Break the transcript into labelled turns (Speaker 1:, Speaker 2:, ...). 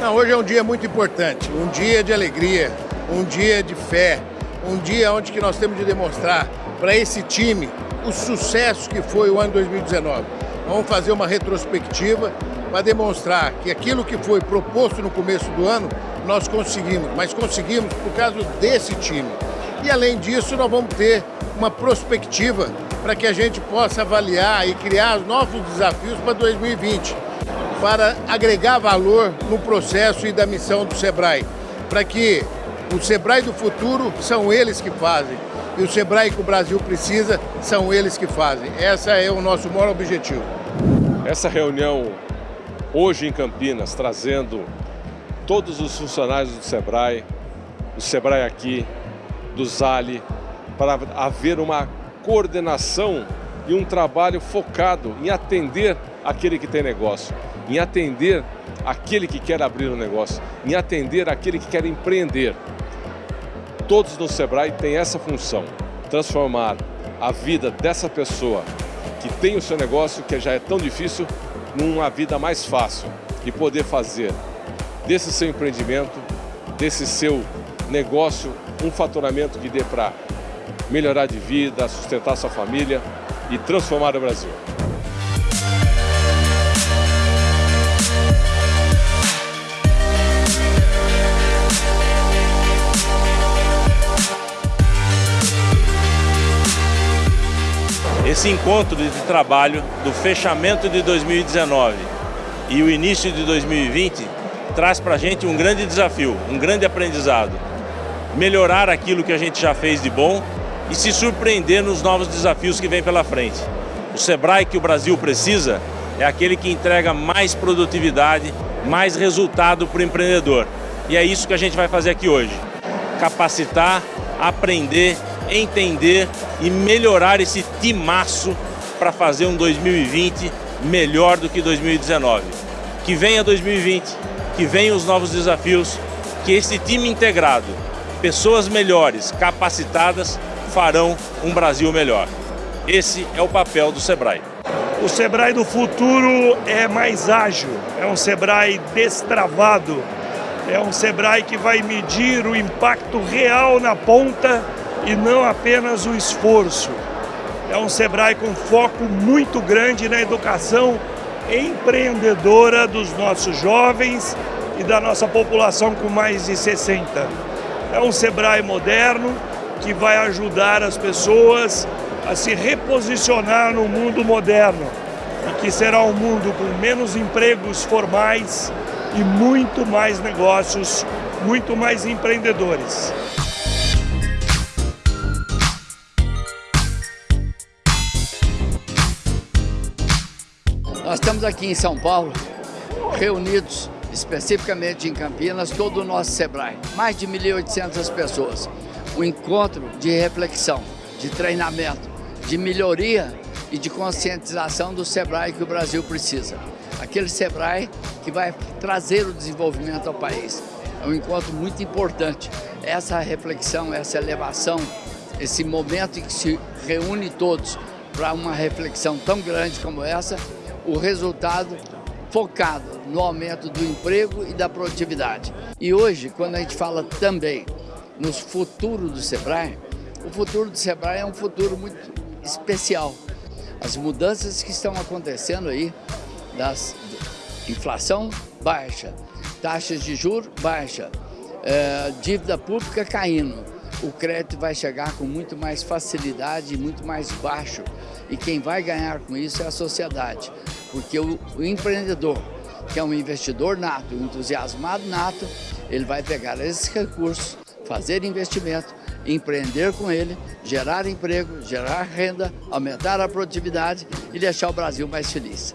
Speaker 1: Não, hoje é um dia muito importante, um dia de alegria, um dia de fé, um dia onde que nós temos de demonstrar para esse time o sucesso que foi o ano 2019. Vamos fazer uma retrospectiva para demonstrar que aquilo que foi proposto no começo do ano, nós conseguimos, mas conseguimos por causa desse time. E além disso, nós vamos ter uma prospectiva para que a gente possa avaliar e criar novos desafios para 2020, para agregar valor no processo e da missão do SEBRAE, para que o SEBRAE do futuro são eles que fazem, e o SEBRAE que o Brasil precisa são eles que fazem. Esse é o nosso maior objetivo.
Speaker 2: Essa reunião hoje em Campinas, trazendo todos os funcionários do SEBRAE, o SEBRAE aqui, do ZALI, para haver uma coordenação e um trabalho focado em atender aquele que tem negócio, em atender aquele que quer abrir um negócio, em atender aquele que quer empreender. Todos no Sebrae têm essa função, transformar a vida dessa pessoa que tem o seu negócio, que já é tão difícil, numa vida mais fácil e poder fazer desse seu empreendimento, desse seu negócio, um faturamento que dê para melhorar de vida, sustentar sua família e transformar o Brasil.
Speaker 3: Esse encontro de trabalho do fechamento de 2019 e o início de 2020 traz para a gente um grande desafio, um grande aprendizado. Melhorar aquilo que a gente já fez de bom e se surpreender nos novos desafios que vem pela frente. O Sebrae que o Brasil precisa é aquele que entrega mais produtividade, mais resultado para o empreendedor. E é isso que a gente vai fazer aqui hoje. Capacitar, aprender entender e melhorar esse timaço para fazer um 2020 melhor do que 2019. Que venha 2020, que venham os novos desafios, que esse time integrado, pessoas melhores, capacitadas, farão um Brasil melhor. Esse é o papel do Sebrae.
Speaker 4: O Sebrae do futuro é mais ágil, é um Sebrae destravado, é um Sebrae que vai medir o impacto real na ponta e não apenas o esforço. É um SEBRAE com foco muito grande na educação empreendedora dos nossos jovens e da nossa população com mais de 60. É um SEBRAE moderno que vai ajudar as pessoas a se reposicionar no mundo moderno e que será um mundo com menos empregos formais e muito mais negócios, muito mais empreendedores.
Speaker 5: Nós estamos aqui em São Paulo, reunidos especificamente em Campinas, todo o nosso SEBRAE, mais de 1.800 pessoas. Um encontro de reflexão, de treinamento, de melhoria e de conscientização do SEBRAE que o Brasil precisa. Aquele SEBRAE que vai trazer o desenvolvimento ao país. É um encontro muito importante. Essa reflexão, essa elevação, esse momento em que se reúne todos para uma reflexão tão grande como essa, o resultado focado no aumento do emprego e da produtividade. E hoje, quando a gente fala também no futuro do Sebrae, o futuro do Sebrae é um futuro muito especial. As mudanças que estão acontecendo aí, das inflação baixa, taxas de juros baixa, é, dívida pública caindo, o crédito vai chegar com muito mais facilidade e muito mais baixo. E quem vai ganhar com isso é a sociedade. Porque o, o empreendedor, que é um investidor nato, um entusiasmado nato, ele vai pegar esses recursos, fazer investimento, empreender com ele, gerar emprego, gerar renda, aumentar a produtividade e deixar o Brasil mais feliz.